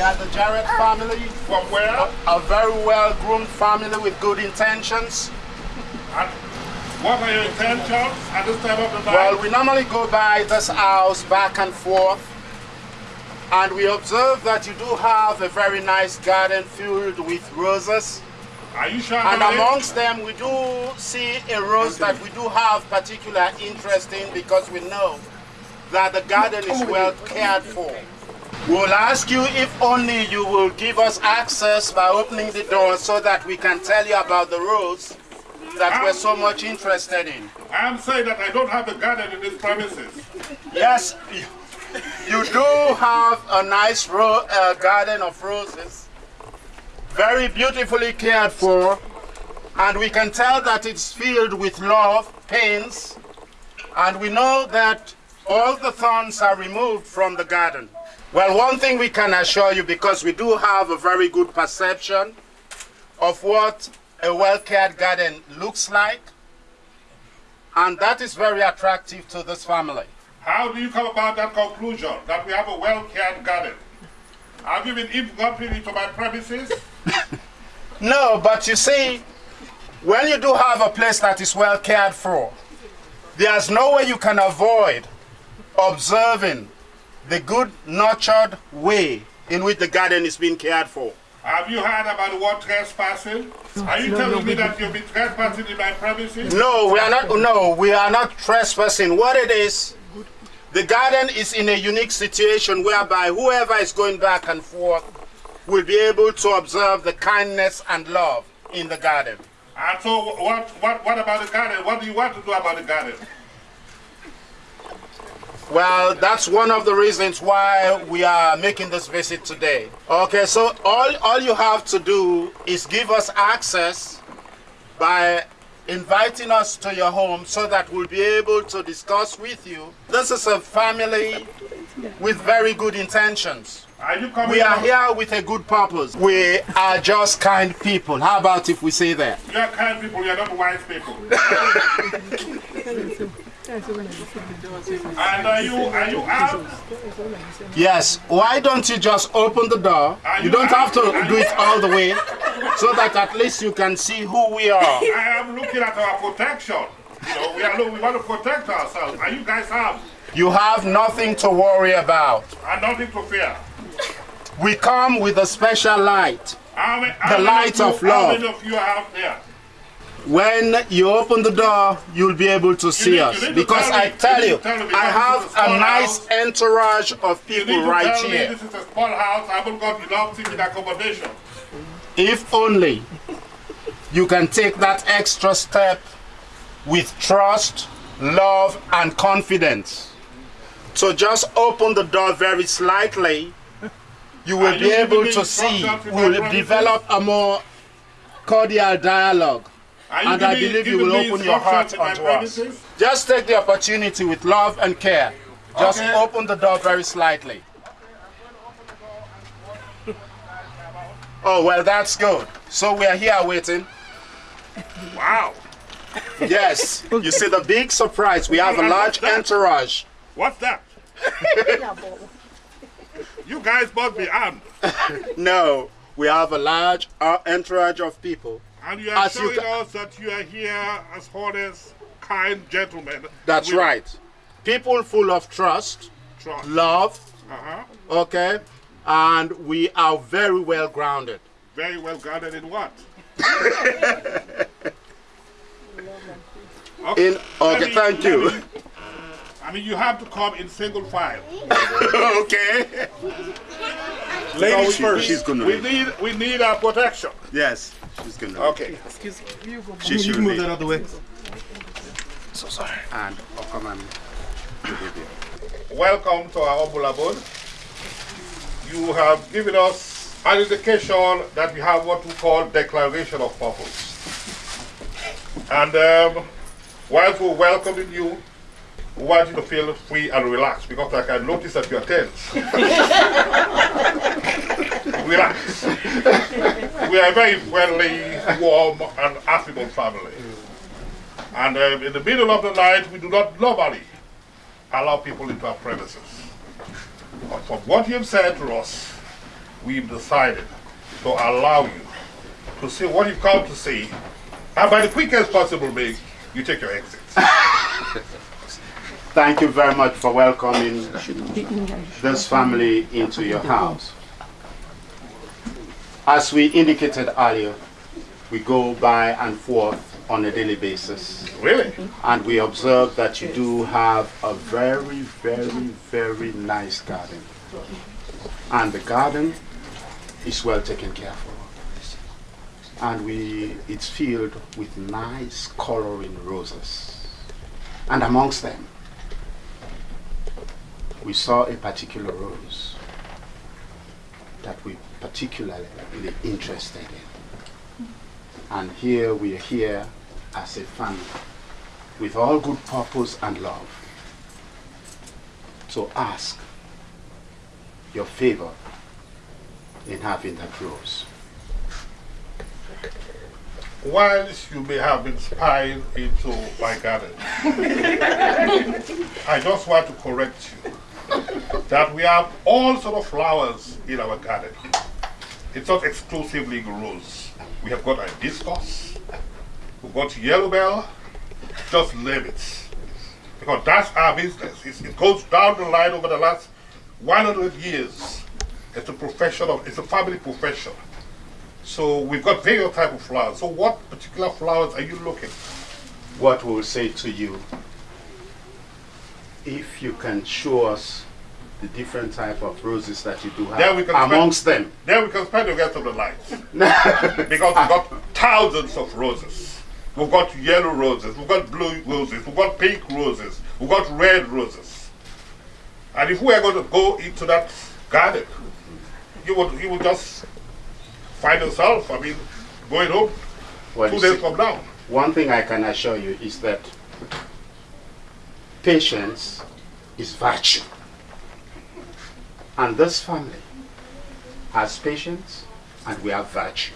We are the Jarrett family. From where? A very well-groomed family with good intentions. And what are your intentions at this time of the night? Well, we normally go by this house back and forth. And we observe that you do have a very nice garden filled with roses. Are you sure? And about it? amongst them, we do see a rose that we do have particular interest in because we know that the garden is oh, well cared for. We'll ask you if only you will give us access by opening the door so that we can tell you about the rose that we're so much interested in. I am saying that I don't have a garden in these premises. Yes, you, you do have a nice ro uh, garden of roses, very beautifully cared for, and we can tell that it's filled with love, pains, and we know that all the thorns are removed from the garden. Well, one thing we can assure you, because we do have a very good perception of what a well-cared garden looks like, and that is very attractive to this family. How do you come about that conclusion that we have a well-cared garden? Have you been invited into my premises? No, but you see, when you do have a place that is well cared for, there's no way you can avoid observing the good nurtured way in which the garden is being cared for. Have you heard about the word trespassing? Are you telling me that you've been trespassing in my premises? No, we are not. No, we are not trespassing. What it is, the garden is in a unique situation whereby whoever is going back and forth will be able to observe the kindness and love in the garden. And so what, what, what about the garden? What do you want to do about the garden? Well, that's one of the reasons why we are making this visit today. Okay, so all, all you have to do is give us access by inviting us to your home so that we'll be able to discuss with you. This is a family with very good intentions. Are you coming We are out- here with a good purpose. We are just kind people. How about if we say that? You are kind people, you are not wise people. and are you, are you out? Yes, why don't you just open the door? You you don't have to do it all the way so that at least you can see who we are. I am looking at our protection. You know, we are we want to protect ourselves. And you guys have, You have nothing to worry about. and nothing to fear. We come with a special light. How many, how The light you, of How love. many of you are out there? When you open the door, you'll be able to see us. Because I tell you you, tell I have a nice house. entourage of people right here. this is a small house. I haven't got enough seating accommodation. If only you can take that extra step with trust, love, and confidence. So just open the door very slightly. You will be able to see, instructions with my we'll develop a more cordial dialogue. And I believe you will open your heart in us. Just take the opportunity with love and care. Just Okay. open the door very slightly. Oh, well, that's good. So we are here waiting. Wow. Yes. You see the big surprise. We have a large entourage. What's that? you guys must be armed. No, we have a large uh, entourage of people. And you are As showing ca- us that you are here as honest, kind gentlemen. That's right. People full of trust, Trust. love, Uh-huh. okay? And we are very well grounded. Very well grounded in what? In, okay, me- thank you. me- I mean, you have to come in single file. okay. Ladies she- first. she's gonna we need we need our protection. Yes, she's gonna. Okay. excuse me. She should move that out the way. So sorry. And I'll come and do the Welcome to our humble abode. You have given us an indication that we have what we call declaration of purpose. And um, whilst we're welcoming you, we want you to feel free and relaxed because I can notice that you're tense. Relax. We are a very friendly, warm, and affable family. And um, in the middle of the night, we do not normally allow people into our premises. But from what you've said to us, we've decided to allow you to see what you've come to see, and by the quickest possible means, you take your exit. Thank you very much for welcoming this family into your house. As we indicated earlier, we go by and forth on a daily basis. Really? And we observe that you do have a very, very, very nice garden. And the garden is well taken care of. And we, it's filled with nice coloring roses. And amongst them, we saw a particular rose that we particularly interested in. And here we are here as a family with all good purpose and love to ask your favor in having that rose. Whilst you may have been spying into my garden, I just want to correct you that we have all sort of flowers in our garden. It's not exclusively rose. We have got hibiscus, we've got yellow bell, just name it. Because that's our business. It's, it goes down the line over the last 100 years. It's a profession of, it's a family profession. So we've got various type of flowers. So what particular flowers are you looking? What we'll say to you, if you can show us the different type of roses that you do have Then we can amongst spend, them. Then we can spend the rest of the night. because we've got thousands of roses. We've got yellow roses, we've got blue roses, we've got pink roses, we've got red roses. And if we are going to go into that garden, you would you would just find yourself, I mean, going home Well, two days see, from now. One thing I can assure you is that patience is virtue. And this family has patience and we have virtue.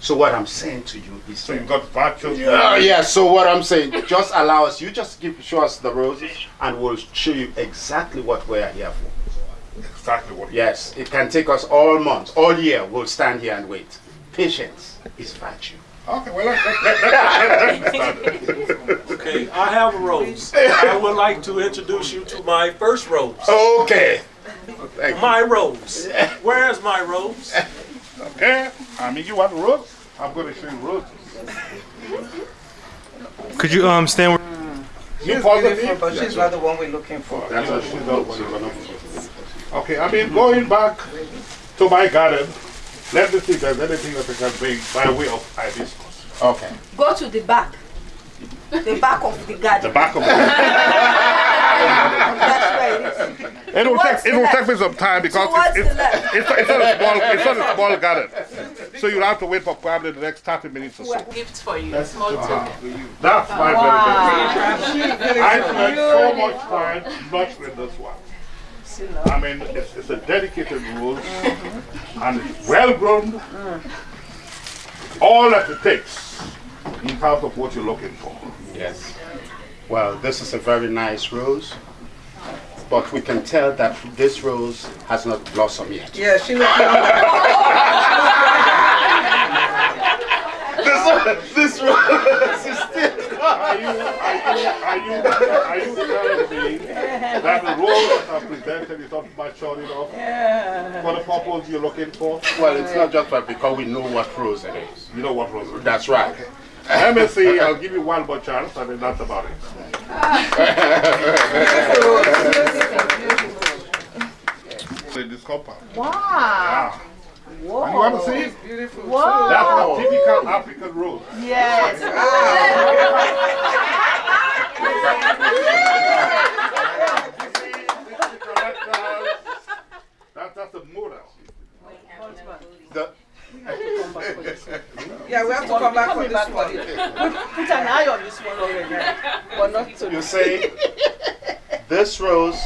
So what I'm saying to you is So you've got virtue. Yeah, yeah, so what I'm saying, just allow us, you just give show us the roses, and we'll show you exactly what we are here for. Exactly what Yes, it can take us all months, all year, we'll stand here and wait. Patience is virtue. Okay, well, let, let, let, Okay, I have a rose. I would like to introduce you to my first rose. Okay. Thank you. My rose. Where is my rose? Okay, I mean, you want rose? I'm going to show you roses. Could you um stand where You She's positive? beautiful, but she's not the one we're looking for. That's what she's done. She's gonna- Okay, I mean, going back to my garden, let me see if there's anything that I can bring by way of hibiscus. Okay. Go to the back. The back of the garden. The back of it. That's where it is. It will take, it will take me some time because Towards it's, the it's, it's, not a small, it's not a small garden. So you'll have to wait for probably the next 30 minutes or so. gift for you, a small token. That's my very best. I spent so much time with this one. I mean, it's, it's a dedicated rose and it's well grown. All that it takes in terms of what you're looking for. Yes. Well, this is a very nice rose, but we can tell that this rose has not blossomed yet. Yeah, she looked younger. This, this rose is still. Are you, are you, are you, are you telling me that the rose that are presented is not mature enough for the purpose you're looking for? Well, it's not just that because we know what rose it is. You know what rose it is. That's right. Let me see, I'll give you one more chance, and then that's about it. In this compound. Wow. Yeah. Whoa. And you want to see it? Beautiful. Whoa. That's a typical African rose. Yes. That's, that's a model. The, Yeah, we have to come back for this back one. on it. Put an eye on this one already. But not to you say this rose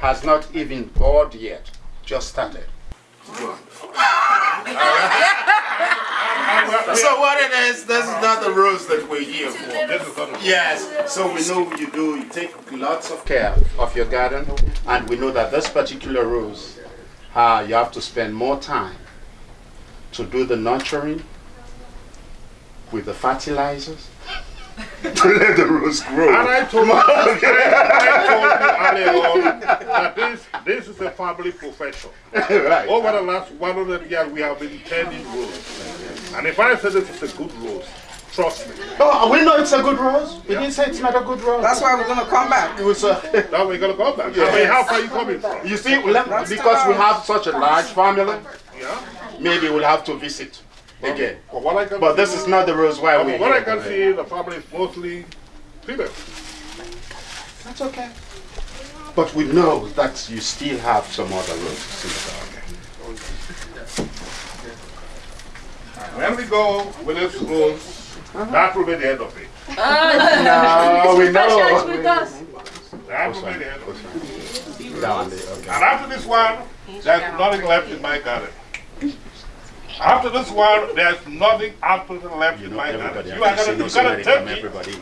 has not even bored yet, just started. So what it is, this is not the rose that we're here for. This is not a Yes, so we know you do, you take lots of care of your garden, and we know that this particular rose uh, you have to spend more time to do the nurturing with the fertilizers to let the rose grow. And I told you, I told you earlier on that this, this is a family profession. right. Over the last 100 years, we have been tending rose. And if I say this is a good rose, trust me. Oh, we know it's a good rose. We didn't say it's not a good rose. That's why we're gonna come back. it was a, Now we're going to come back. I mean, how far are you coming from? you see, let- because we have such a large family, Yeah? maybe we'll have to visit again. But what I can But this is not the rose why we're what I can see, the family is mostly female. That's okay. But we know that you still have some other roses in the garden. When we go with this rose, that will be the end of it. No, we know. That will be the end of it. Down there, okay. And after this one, there's nothing left in my garden. After this one, there's nothing absolutely left You in know, my everybody. You are has gonna, you see gotta take it. everybody.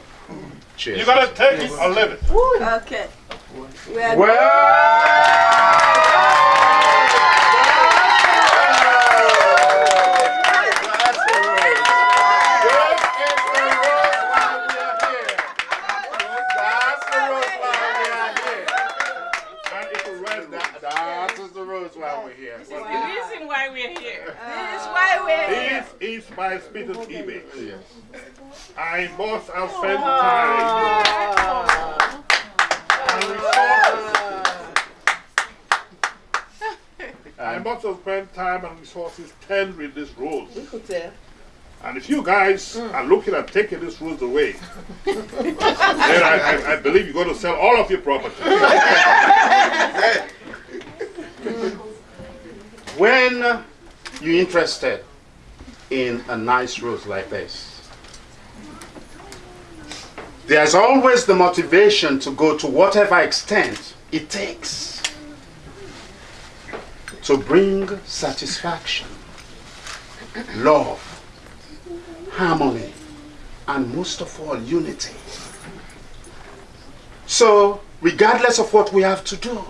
Cheers. You gotta take it or leave it. Okay. We are That's the rose. This is the rose why we are here. That's the rose why we are here. And it will rise That, that is the rose why we're here. The reason why we're here. This is why we're here. This is my spitted image. I must have spent time and resources. I must have spent time and resources tendering this rose. And if you guys hmm. are looking at taking this rose away, then I, I, I believe you're going to sell all of your property. When you're interested in a nice rose like this, there's always the motivation to go to whatever extent it takes to bring satisfaction, love, harmony, and most of all, unity. So, regardless of what we have to do,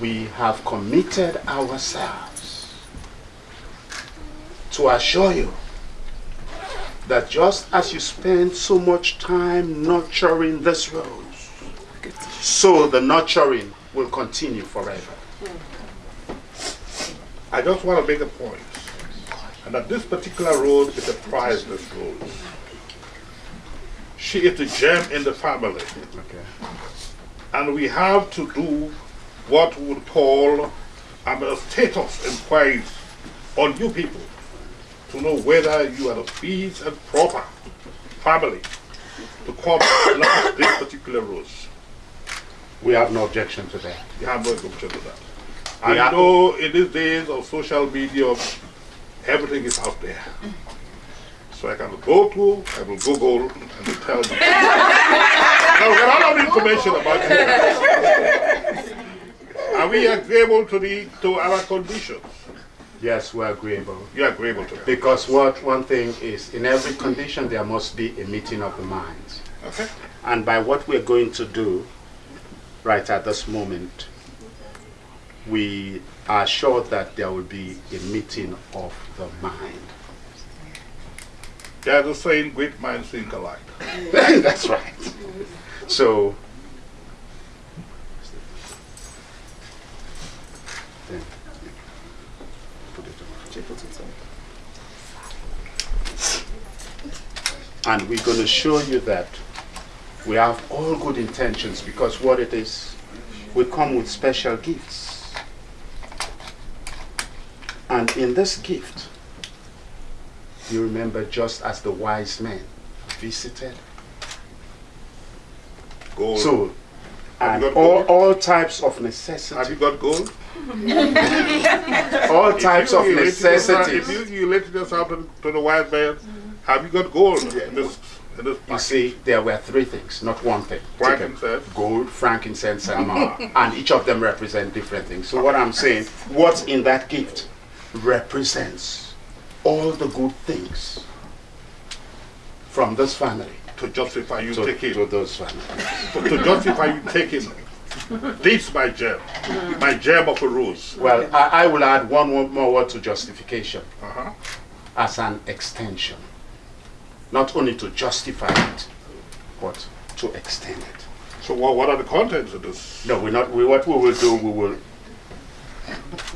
we have committed ourselves to assure you that just as you spend so much time nurturing this rose, so the nurturing will continue forever. I just want to make a point, and that this particular rose is a priceless rose. She is the gem in the family, Okay. and we have to do what we would call a status inquiries on you people to know whether you are a fit and proper family to come and this particular rose. We have no objection to that. You have no objection to that. And We you are- know, in these days of social media, everything is out there. So I can go to, I will Google and will tell you. I'll get all of the information about you. Are we agreeable to the to our conditions? Yes, we're agreeable. You're agreeable to it. Because what one thing is, in every condition there must be a meeting of the minds. Okay. And by what we're going to do right at this moment, we are sure that there will be a meeting of the mind. There's a saying, great minds think alike. That's right. So, then, put it on. And we're going to show you that we have all good intentions because what it is, we come with special gifts. And in this gift, you remember just as the wise men visited Gold. so, and all, all types of necessities. have you got gold? all types If of you related yourself- necessities. If you related yourself to, to the wise man, have you got gold in this, in this You see, there were three things, not one thing. Frankincense. Gold, frankincense, and myrrh. and each of them represent different things. So what I'm saying, what's in that gift represents all the good things from this family to justify you to, taking to those families. to, to justify you taking This my gem, my gem of a rose. Well, I, I will add one more- more word to justification Uh-huh. as an extension. Not only to justify it, but to extend it. So what, what are the contents of this? No, we're not. We, what we will do, we will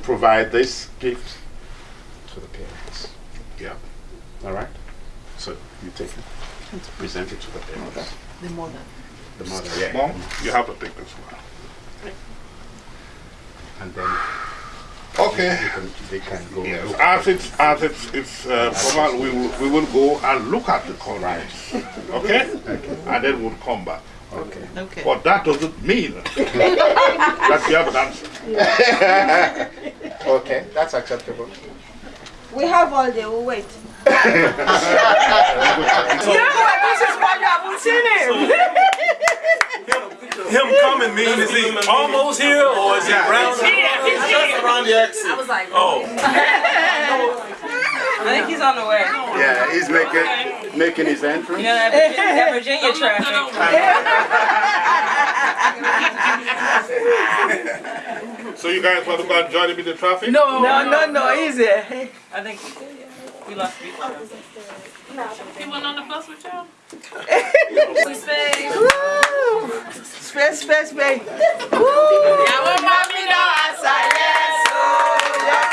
provide this gift to the parents. Yeah. All right. So you take it, present it to the parents. The mother. The mother, yeah. Mom, you have to take this one. And then Okay. they can, they can go. Yes, as it's as it's it's uh, formal, we will we will go and look at the contents. Okay. And then we'll come back. Okay. Okay. But that doesn't mean that you have an answer. Okay, that's acceptable. We have all day, we'll wait. Yeah, this is why you haven't seen him. Him coming mean is he almost here or is he around? Just around the exit. I was like, Oh, I think he's on the way. Yeah, he's making making his entrance. You know that Virginia, that Virginia traffic. So you guys want to go and join him in the traffic? No, no, no, no, easy. I think we lost people. He went on the bus with y'all? Space. Space, space. Woo. Yawo mami no asa yes.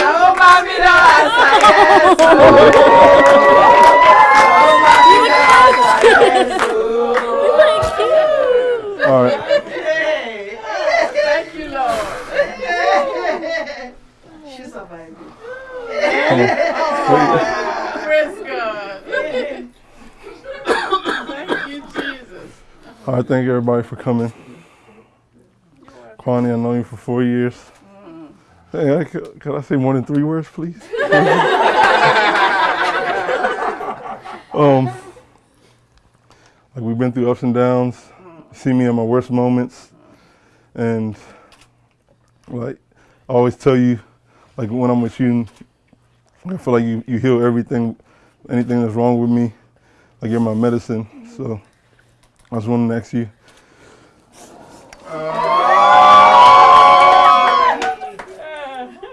Yawo mami no asa All right. Hey, thank you, Lord. She survived. Praise God. Thank you, Jesus. All right, thank you everybody for coming. Kwani, I know you for four years. Hey, I, I say more than three words, please? um, like we've been through ups and downs. See me in my worst moments, and like I always tell you, like when I'm with you, I feel like you, you heal everything, anything that's wrong with me. Like you're my medicine. So I just wanted to ask you.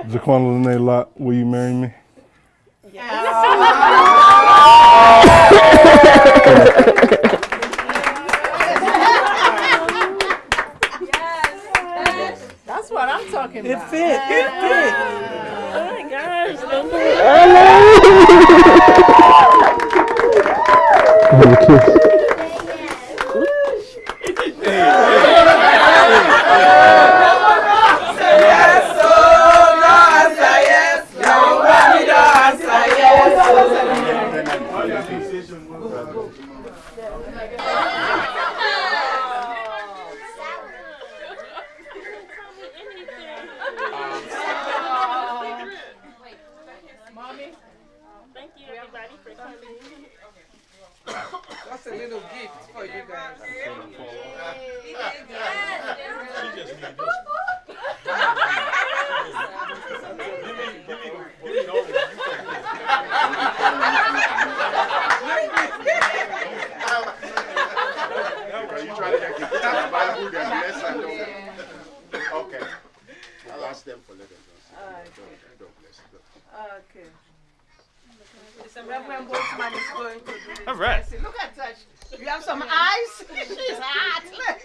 Jaquan Lene Lot, will you marry me? That's what I'm talking about. It about. fit, it fit. Oh my gosh. Thank you, everybody, for That's a little gift for you guys. You try to get the Bible, then bless and don't. Okay. I'll ask them for letters. Don't, don't bless. Don't. Okay. So Reverend Boltzmann is going to do this. All right. Look at that. You have some eyes? She's hot.